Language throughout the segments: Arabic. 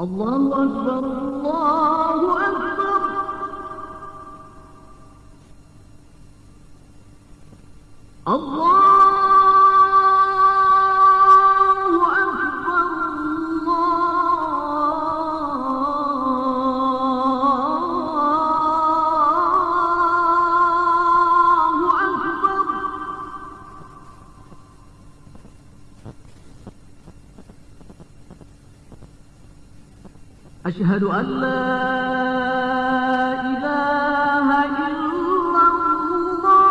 الله أكبر الله أكبر. الله أشهد أن لا إله إلا الله.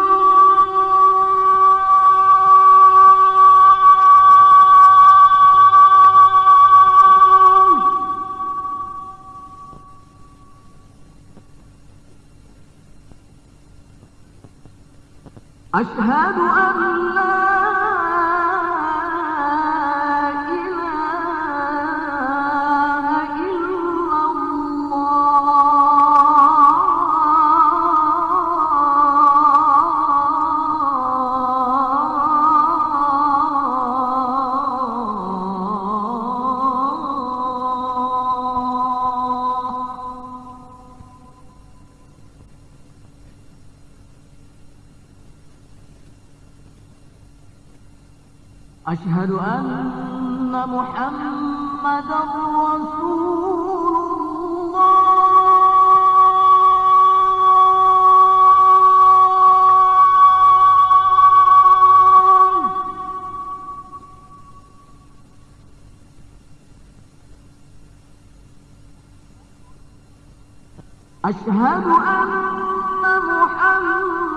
أشهد أن لا أشهد أن محمدا رسول الله. أشهد أن محمدا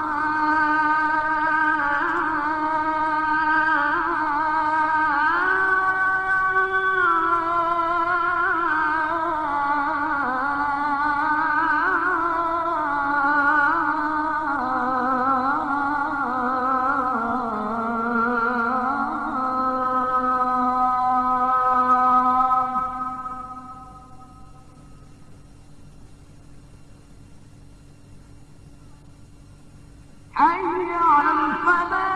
أجعل الفلاح